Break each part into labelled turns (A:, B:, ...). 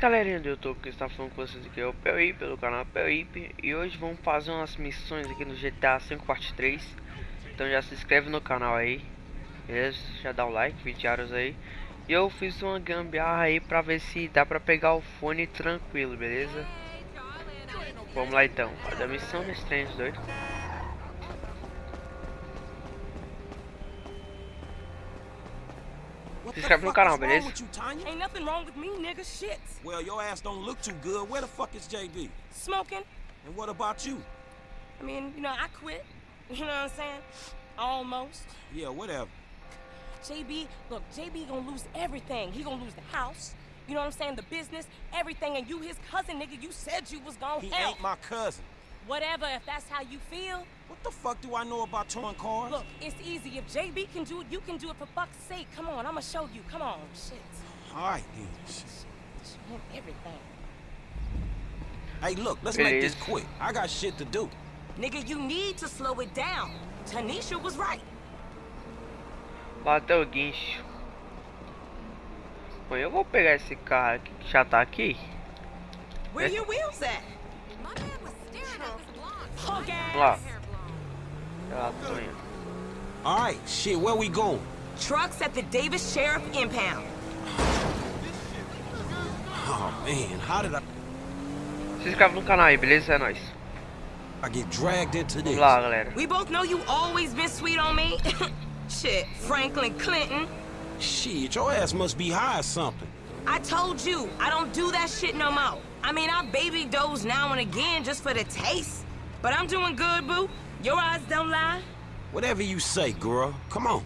A: Galerinha do YouTube que está falando com vocês aqui é o Pelip, pelo canal Pelip E hoje vamos fazer umas missões aqui no GTA 5 parte 3 Então já se inscreve no canal aí Beleza? Já dá o like, 20 horas aí E eu fiz uma gambiarra aí pra ver se dá pra pegar o fone tranquilo, beleza? Vamos lá então, fazer a missão nesse trem doido Se inscreve no canal, beleza?
B: Ain't nothing wrong with me, nigga. Shit.
C: Well, your ass don't look too good. Where the fuck is JB?
B: Smoking.
C: And what about you?
B: I mean, you know, I quit. You know what I'm saying? Almost.
C: Yeah, whatever.
B: JB, look, JB gonna lose everything. He gonna lose the house. You know what I'm saying? The business, everything. And you his cousin, nigga. You said you was gonna
C: He
B: help.
C: ain't my cousin.
B: Whatever, if that's how you feel.
C: What the fuck do I know about towing cars?
B: Look, it's easy. If JB can do it, you can do it for fuck's sake. Come on, I'ma show you. Come on. Shit.
C: All right, then.
B: Show him everything.
C: Hey, look, let's
A: It
C: make this quick. I got shit to do.
B: Nigga, you need to slow it down. Tanisha was right.
A: Bateu o guincho Bom, eu vou pegar esse carro aqui que já tá aqui
B: Where your wheels at?
D: My man was staring at this blonde.
B: Punk ass.
A: Lá,
D: Hair blonde.
C: All right, shit, where we going?
B: Trucks at the Davis Sheriff Impound.
C: Oh, man, how did I,
A: Se inscreve no canal aí, beleza? É nóis
C: I get dragged into this?
A: Vamos lá, galera
B: We both know you always been sweet on me. Shit, Franklin Clinton.
C: Shit, your ass must be high or something.
B: I told you, I don't do that shit no more. I mean, I baby doze now and again just for the taste. But I'm doing good, boo. Your eyes don't lie.
C: Whatever you say, girl. Come on.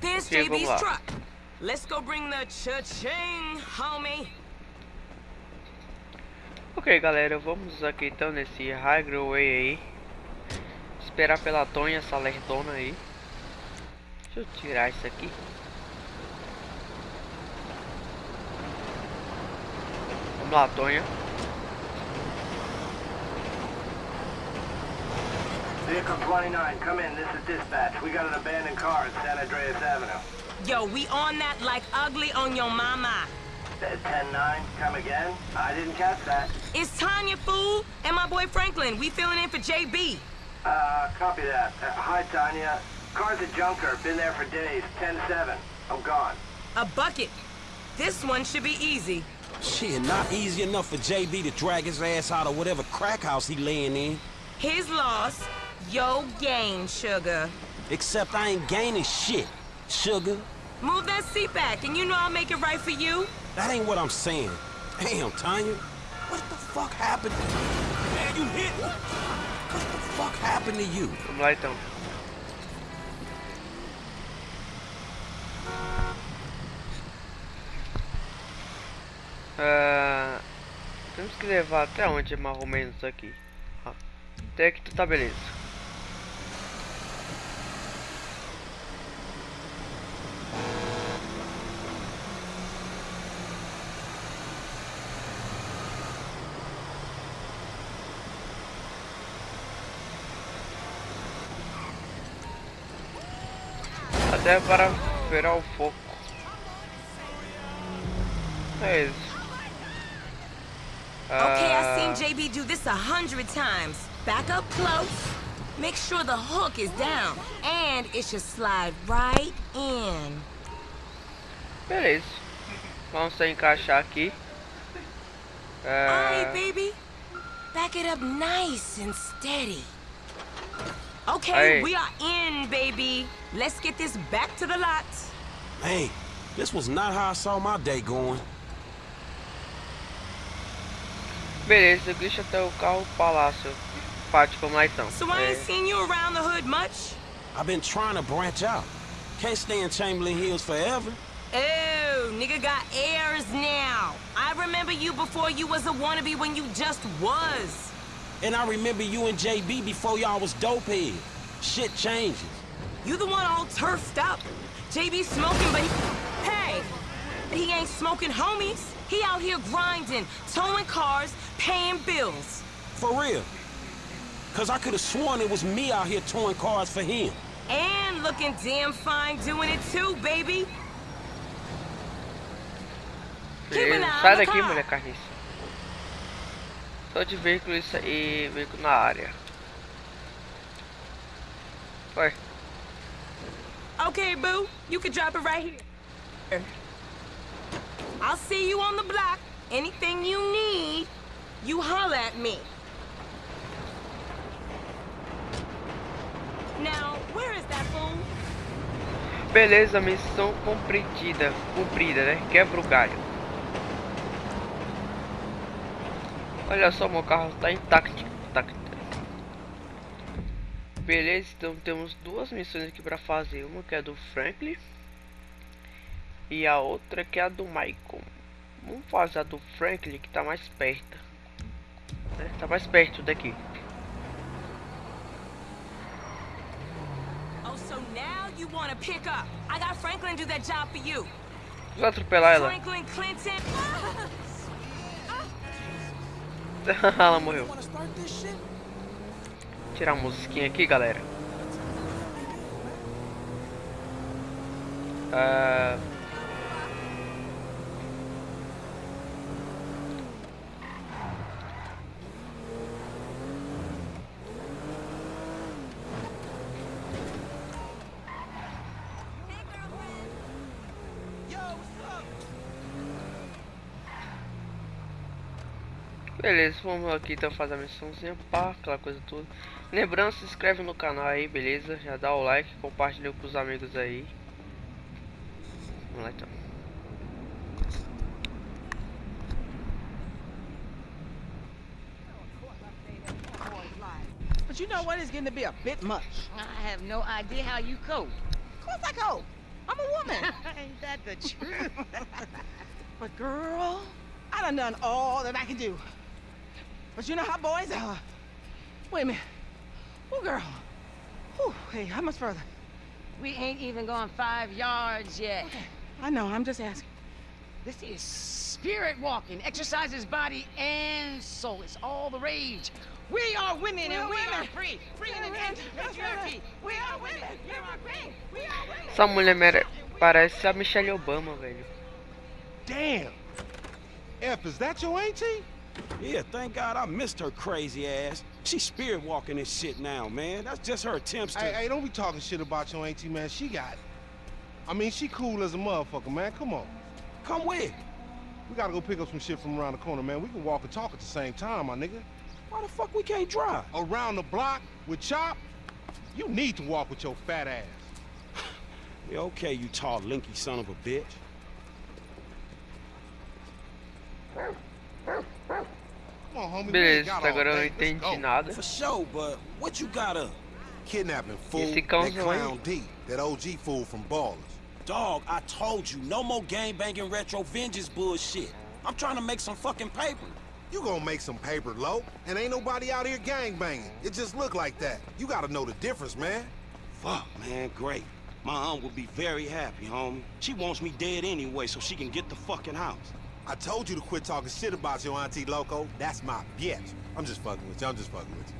B: There's
A: Okay,
B: JB's
A: vamos lá.
B: truck. Let's go bring the cha-ching, homie.
A: Ok, galera, vamos aqui então nesse Highway aí Esperar pela Tonha, essa lerdona aí Deixa eu tirar isso aqui Vamos lá, Tonha
E: Vehicle 29, come in. This is dispatch. We got an abandoned car at San Andreas Avenue.
B: Yo, we on that like ugly on your mama.
E: Uh, 10-9, come again? I didn't catch that.
B: It's Tanya, fool, and my boy Franklin. We filling in for JB.
E: Uh, copy that. Uh, hi, Tanya. Car's a junker. Been there for days. 10-7. I'm gone.
B: A bucket. This one should be easy.
C: Shit, not easy enough for JB to drag his ass out of whatever crack house he laying in.
B: His loss, yo gain, sugar.
C: Except I ain't gaining shit, sugar.
B: Move that seat back, and you know I'll make it right for you.
C: That ain't what I'm saying. Damn, Tanya. What the fuck happened? Man, you hit me. What the fuck happened to you?
A: Vamos lá então Ah, Temos que levar até onde mais ou menos aqui Até que tu tá beleza Até para esperar o foco. É isso.
B: Okay,
A: Ah,
B: I've seen JB do this a hundred times. Back up close. Make sure the hook is down. And it should slide right in.
A: Beleza. Vamos encaixar aqui. Ah,
B: Alright, baby. Back it up nice and steady. Okay,
A: Hey.
B: we are in, baby. Let's get this back to the lot.
C: Man, this was not how I saw my day going.
A: beleza, deixa até o carro palácio. Pátio, vamos lá então.
B: So I ain't seen you around the hood much.
C: I've been trying to branch out. Can't stay in Chamberlain Hills forever.
B: Oh, nigga got airs now. I remember you before you was a wannabe when you just was.
C: And I remember you and JB before y'all was dopehead. Shit changes.
B: You the one all turfed up. JB smoking, but he... Hey, he ain't smoking homies. He out here grinding, towing cars, paying bills.
C: For real. Cause I could have sworn it was me out here towing cars for him.
B: And looking damn fine doing it too, baby. Keep an eye on the
A: daqui,
B: car.
A: Só de veículo isso aí, veículo na área. Vai.
B: Okay, boo, you can drop it right here. I'll see you on the block. Anything you need, you holler at me. Now, where is that fool?
A: Beleza, missão cumprida, cumprida, né? Quebra o galho. Olha só, meu carro tá intacto, intacto. Beleza, então temos duas missões aqui pra fazer. Uma que é do Franklin e a outra que é a do Michael. Vamos fazer a do Franklin que tá mais perto. Né? Tá mais perto daqui.
B: Oh, so now you want to pick up. I got Franklin do that job for you.
A: Vou atropelar ela.
B: Franklin Clinton.
A: ela morreu.
C: Wanna start this shit?
A: Tirar a musiquinha aqui, galera. Ah, Beleza, vamos aqui então fazer a missãozinha, pá, aquela coisa toda. Lembrando, se inscreve no canal aí, beleza? Já dá o like, compartilha com os amigos aí. Vamos lá então.
F: But you know what? It's getting to be a bit much.
G: I have no idea how you cope.
F: Of course I go. I'm a woman.
G: Ain't that the truth?
F: but girl, I done done all that I can do. But you know how boys are. Wait a minute. Oh, girl. Whew, hey, how much further?
G: we ain't even gone five yards yet. Okay.
F: I know, I'm just asking.
G: This is spirit walking. Exercises body and soul. It's all the rage. We are women and
F: We're
G: we are free. Free in
F: We're
G: the
F: women.
G: patriarchy. patriarchy. We are women. You are free. We are women.
A: Essa mulher mere- parece a Michelle Obama, velho.
H: Damn. F, is that your auntie?
C: Yeah, thank God I missed her crazy ass. She's spirit walking this shit now, man. That's just her attempts to.
H: Hey, hey, don't be talking shit about your auntie, man. She got it. I mean, she cool as a motherfucker, man. Come on.
C: Come with.
H: We gotta go pick up some shit from around the corner, man. We can walk and talk at the same time, my nigga.
C: Why the fuck we can't drive?
H: Around the block with Chop, you need to walk with your fat ass.
C: Yeah, okay, you tall, linky son of a bitch.
H: Come on, homie. we ain't
A: Beleza,
H: got
A: até agora eu não entendi nada.
C: For sure, but what you got up?
I: Kidnapping fool.
A: Esse
I: That
A: cãozão
I: clown. D. That OG fool from Ballers.
C: Dog, I told you, no more gang banging retro vengeance bullshit. I'm trying to make some fucking paper.
I: You gonna make some paper, low, and ain't nobody out here gang banging. It just look like that. You gotta know the difference, man.
C: Fuck, man, great. My aunt would be very happy, homie. She wants me dead anyway so she can get the fucking house.
I: I told you to quit talking shit about your auntie Loco. That's my bitch. I'm just fucking with you. I'm just fucking with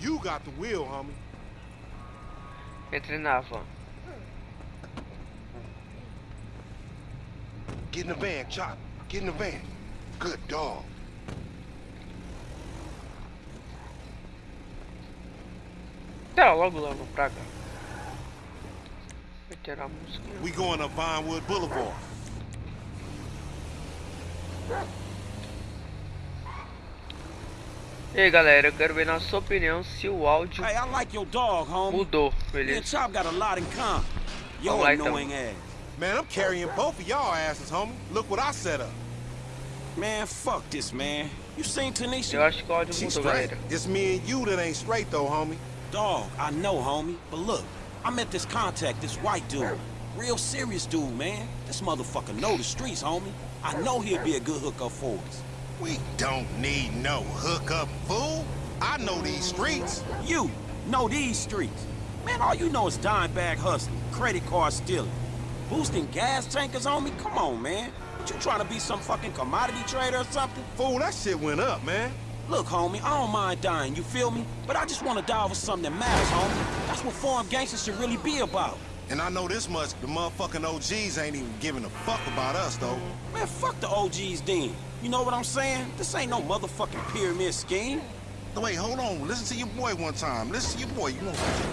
I: you.
H: You got the wheel, homie.
A: Na van.
H: Get in the van, Chop. Get in the van. Good dog.
A: Tá, logo, logo, pra cá. Vou tirar a música.
I: We going up Vinewood Boulevard.
A: E aí, galera, eu quero ver na sua opinião se o áudio
C: Hey, like dog,
A: mudou, beleza? Them.
C: annoying ass.
I: Man, I'm carrying both of y'all asses, homie. Look what I set up.
C: Man, fuck this, man. You seen Tanisha?
A: Eu acho que o áudio
I: She's
A: mudou,
I: straight.
A: galera.
I: It's me and you that ain't straight, though, homie.
C: Dog, I know, homie. But look, I met this contact, this white dude. Real serious dude, man. This motherfucker know the streets, homie. I know he'll be a good hookup for us.
I: We don't need no hookup, fool. I know these streets.
C: You know these streets. Man, all you know is dime bag hustling, credit card stealing, boosting gas tankers on me. Come on, man. What you trying to be some fucking commodity trader or something?
I: Fool, that shit went up, man.
C: Look, homie, I don't mind dying, you feel me? But I just want to die over something that matters, homie. That's what foreign gangsters should really be about.
I: And I know this much, the motherfucking OGs ain't even giving a fuck about us, though.
C: Man, fuck the OGs then. You know what I'm saying? This ain't no motherfucking pyramid scheme.
I: No, wait, hold on. Listen to your boy one time. Listen to your boy. You want some,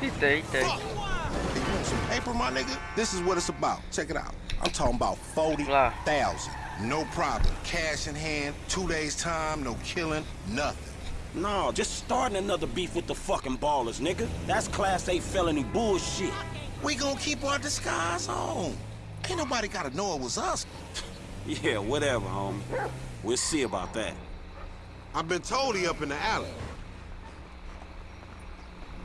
A: Eita, eita.
I: fuck. Hey, you want some paper, my nigga? This is what it's about. Check it out. I'm talking about 40,000. No problem. Cash in hand, two days time, no killing, nothing.
C: No, just starting another beef with the fucking ballers, nigga. That's class A felony bullshit.
I: We gonna keep our disguise on. Ain't nobody gotta know it was us.
C: Yeah, whatever, homie. We'll see about that.
I: I've been told he up in the alley.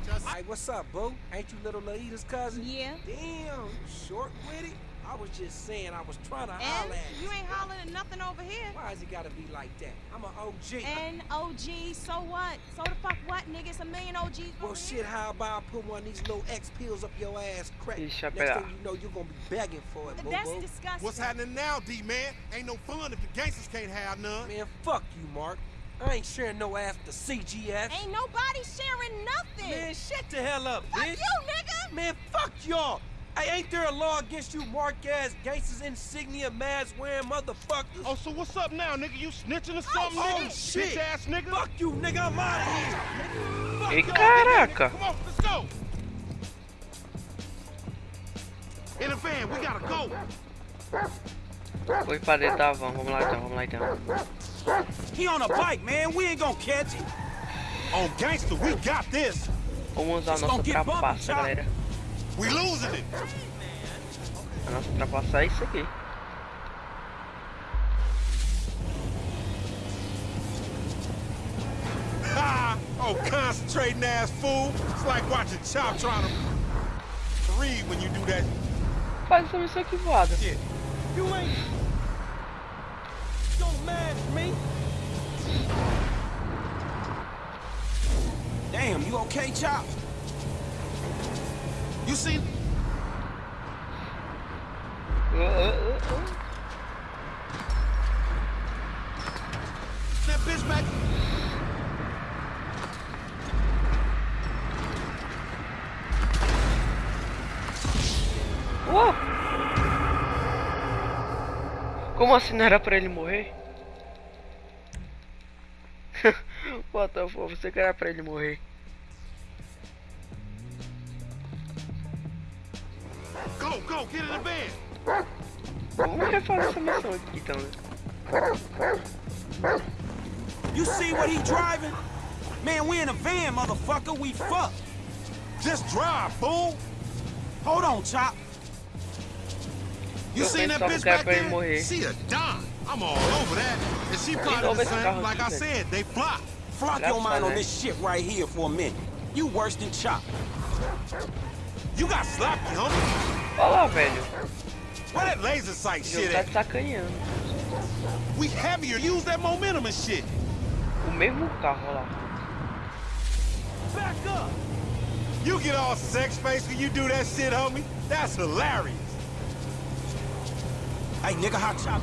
J: Just, Hey, what's up, boo? Ain't you little Laida's cousin?
K: Yeah.
J: Damn, short with it? I was just saying I was trying to
K: And
J: holler at
K: you You ain't hollering at nothing over here.
J: Why has it gotta be like that? I'm an OG.
K: And OG, so what? So the fuck what, nigga? It's a million OGs
J: well,
K: over
J: shit,
K: here.
J: how about I put one of these little X pills up your ass crack? Next
A: pera.
J: thing you know, you're gonna be begging for it, boo
K: That's
J: boo.
K: disgusting.
I: What's happening now, D-man? Ain't no fun if the gangsters can't have none.
J: Man, fuck you, Mark. I ain't sharing no ass to CGF.
K: Ain't nobody sharing nothing.
J: Man, shut the hell up,
K: fuck
J: bitch.
K: you, nigga.
J: Man, fuck y'all. Hey, ain't there a law against you mark-ass gangsters, insignia, mask wearing motherfuckers?
H: Oh, so what's up now, nigga? You snitching or
J: Oh,
H: something, nigga?
J: Oh, shit.
H: Bitch ass nigga.
J: Fuck you, nigga. I'm out of here. nigga. Fuck
H: Y'all,
J: y'all.
H: nigga.
A: caraca.
H: Come on, let's go. In the van, we gotta go.
A: Foi pra dentro da van. Vamos lá então, vamos lá então.
C: He on a bike, man. We ain't gonna catch him.
I: On gangster, we got this.
A: Vamos usar a
C: Vocês
A: nossa
C: vão get bumpy,
A: trapaça, galera.
I: We losing it.
A: A nossa trapaça é isso aqui.
I: Ha! Oh, concentrating ass fool. It's like watching Chop trying to read when you do that.
A: Faz essa missão aqui voada.
J: You ain't... Don't match me.
C: Damn, you okay, Chop?
I: You seen back?
A: Como assim não era pra ele morrer? What the fuck, você que era pra ele morrer.
I: Go, go, get in the van.
A: Vamos refazer essa missão aqui então, né?
C: You see what he driving? Man, we in a van, motherfucker. We fucked.
I: Just drive, fool.
C: Hold on, Chop.
I: You seen that bitch
A: que
I: back there? She a dime. I'm all over that. And she probably
A: over
I: the same. Like I said, they fly.
C: Flock your mind on this shit right here for a minute. You worse than Chop.
I: You got slapped, homie.
A: Olha lá, velho.
I: Where that laser sight shit
A: tá sacaneando.
I: We heavier. Use that momentum and shit.
A: O mesmo carro, lá.
I: Back up. You get all sex face when you do that shit, homie. That's hilarious.
C: Hey, nigga, hot Chop?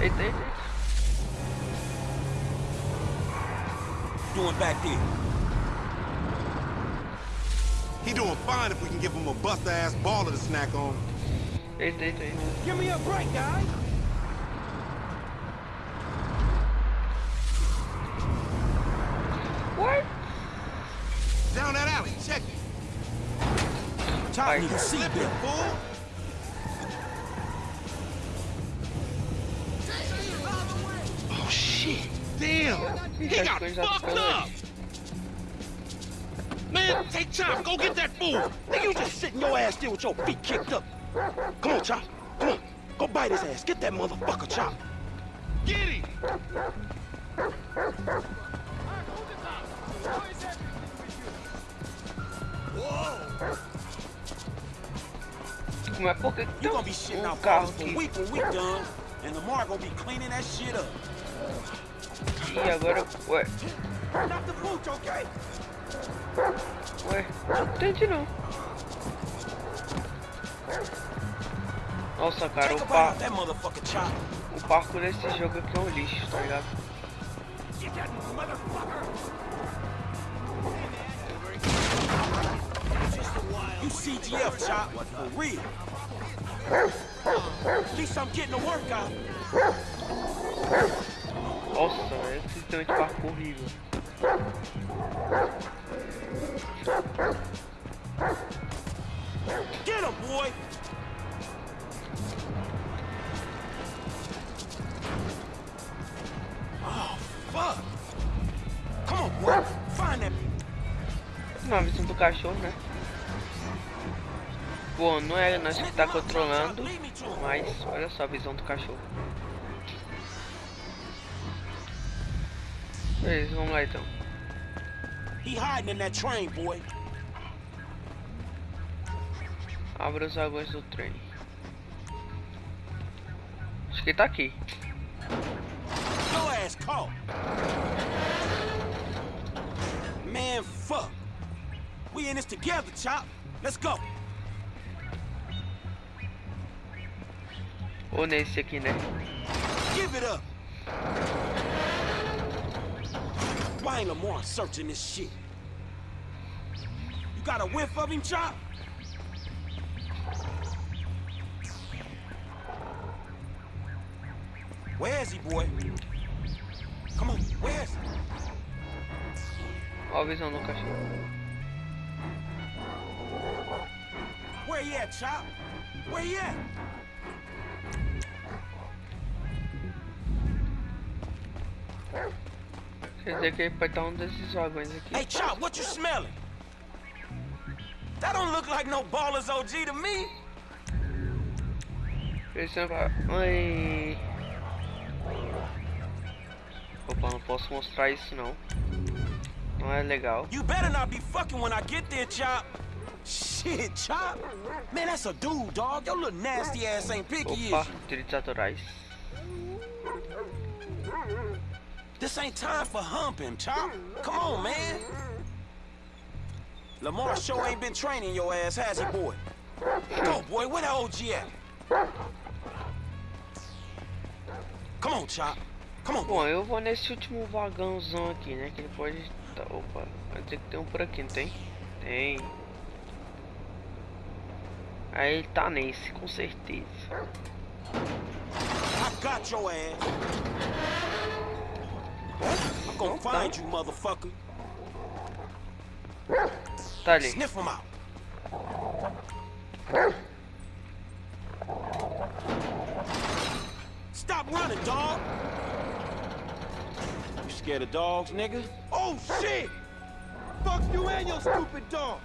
A: Eita, eita, eita.
C: Doing back there?
I: He doing fine if we can give him a buster ass baller to snack on.
A: Eita, eita, eita.
J: Give me a break, guy.
A: What?
I: Down that alley. Check it.
C: Chop
A: Right.
C: need a
I: He
A: Ixi, as
I: got
A: coisas já
I: fucked up.
A: aí.
C: Man, take Chop. Go get that fool. Nigga, you just sitting your ass there with your feet kicked up. Come on, Chop. Come on. Go bite his ass. Get that motherfucker, Chop.
I: Get him!
A: Como é
C: You
A: tem
C: gonna be shitting out for a week when we done, and Lamar gonna be cleaning that shit up.
A: E agora, ué, ué, não entendi não. Nossa, cara, o
C: a bite
A: pa...
C: out that motherfucker, Chop.
A: O parkour desse jogo aqui é um lixo, tá ligado?
C: You CGF, Chop, for real. At least I'm getting a workout.
A: Nossa, é esse sistema de parkour horrível.
C: Get him, boy! Oh, fuck! Come on, boy. Find that.
A: Uma visão do cachorro, né? Bom, não é nós que tá controlando, mas olha só a visão do cachorro. Beleza, vamos lá então.
C: He hiding in that train, boy.
A: Abra os vagões do trem. Acho que ele tá aqui.
C: Man, fuck. We in this together, Chop. Let's go.
A: Ou nesse aqui, né?
C: Give it up. Why ain't Lamar searching this shit? You got a whiff of him, Chop? Where is he, boy? Come on, where is he?
A: Oh, Olha a visão do cachorro.
C: Where he at, Chop? Where he at?
A: Quer dizer que ele pode estar um desses vagões aqui.
C: Hey, Chop, what you smelling? That don't look like no baller's OG to me.
A: Pensando Oi. Opa, não posso mostrar isso não. Não é legal.
C: You better not be fucking when I get there, Chop. Shit, Chop. Man, that's a dude, dog. Your little nasty ass ain't picky,
A: Opa, direitos autorais.
C: This ain't time for humping, Chop. Come on, man. Lamar sure ain't been training your ass, has he, boy? Go, boy. Where the OG at? Come on, Chop. Come on,
A: Bom, eu vou nesse último vagãozão aqui, né? Que ele pode... Tá, opa, vai ter que ter um por aqui, não tem? Tem. Aí ele tá nesse, com certeza.
C: I got your ass. I'm gonna find you, motherfucker.
A: Tá ali.
C: Sniff him out. Stop running, dog. You scared of dogs, nigga?
J: Oh, shit! Fuck you and your stupid dog!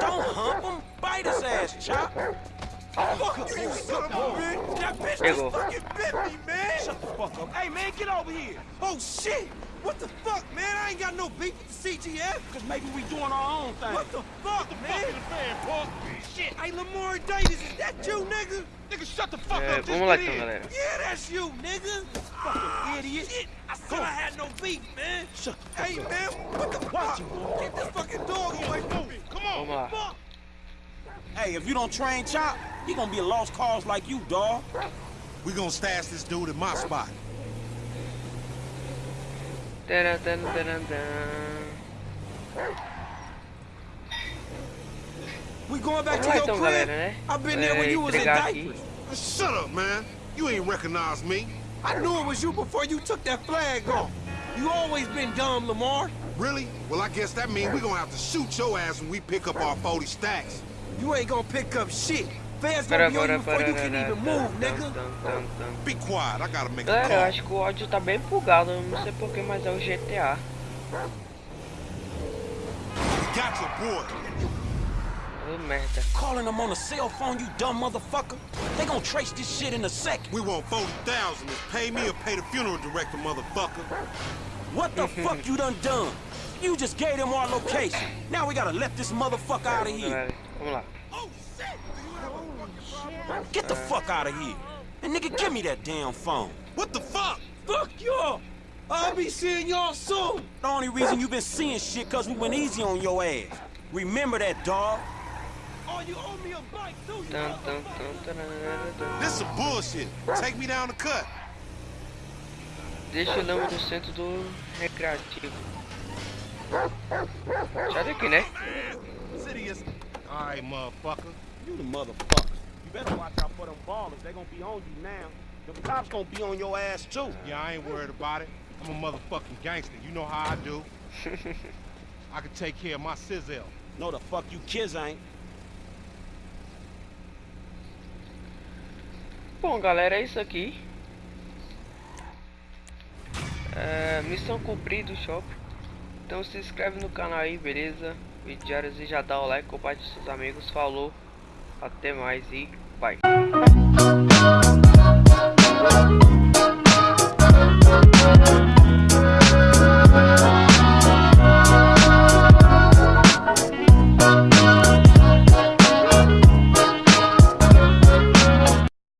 C: Don't hump him. Bite his ass, Chop.
J: Fuck you, you son of a bitch! That bitch just fucking bit me, man! Shut the fuck up. Hey, man, get over here! Oh, shit! What the fuck, man? I ain't got no beef with the CGF!
C: Cause maybe we doing our own thing.
J: What the fuck, man? Shit! Hey, Lamar Davis, is that you, nigga? Nigga, shut the fuck
A: É,
J: up! Just
A: vamos lá
J: get
A: então,
J: in.
A: galera.
J: Yeah, that's you, nigga! Fucking ah, idiot! Shit! I said I had no beef, man!
C: Shut the
J: Hey,
C: fuck
J: man,
C: up.
J: what the fuck? Get this fucking dog away from me! Come on!
A: Vamos lá.
J: Fuck!
C: Hey, if you don't train Chop, he gonna be a lost cause like you, dog.
I: We gonna stash this dude in my spot.
A: Taran, taran, taran, taran.
C: We going back
A: Vamos
C: to your crib?
A: galera.
C: I've been there when you was in
A: entregar
C: diapers.
I: Shut up, man. You ain't recognize me.
J: I knew it was you before you took that flag off. You always been dumb, Lamar.
I: Really? Well, I guess that means we gonna have to shoot your ass when we pick up our 40 stacks.
J: You ain't gonna pick up shit. Fans
A: Para,
J: gonna be on
A: para,
J: you before you can even move, nigga.
A: tan, tan, tan.
I: Be quiet. I gotta make a
A: Galera, eu acho que o áudio tá bem bugado, não sei porquê, mas é o GTA.
I: We got your boy.
A: Oh, merda.
C: Calling them on a cell phone, you dumb motherfucker. They gonna trace this shit in a second.
I: We want 40,000. Is pay me or pay the funeral director, motherfucker.
C: What the fuck you done done? You just gave them our location. Now we gotta let this motherfucker out of here.
A: Galera, vamos lá.
C: Get the fuck out of here. And nigga, give me that damn phone.
I: What the fuck?
J: Fuck y'all. I'll be seeing y'all soon.
C: The only reason you been seeing shit cause we went easy on your ass. Remember that, dog.
J: oh you owe me a bike This is bullshit. Take me down the cut.
A: Deixa o lama no centro do recreativo. Sai daqui, né?
I: Alright, motherfucker.
C: You the motherfucker. You better watch out for them ballers. They gonna be on you now. The cops gonna be on your ass too.
I: Yeah, I ain't worried about it. I'm a motherfucking gangster. You know how I do. I can take care of my sizzle.
C: No, the fuck you kids ain't.
A: Bom, galera, é isso aqui. É, missão cumprida, shopping. Então se inscreve no canal aí, beleza? Vídeo diários e já dá o like, compartilha com seus amigos. Falou, até mais e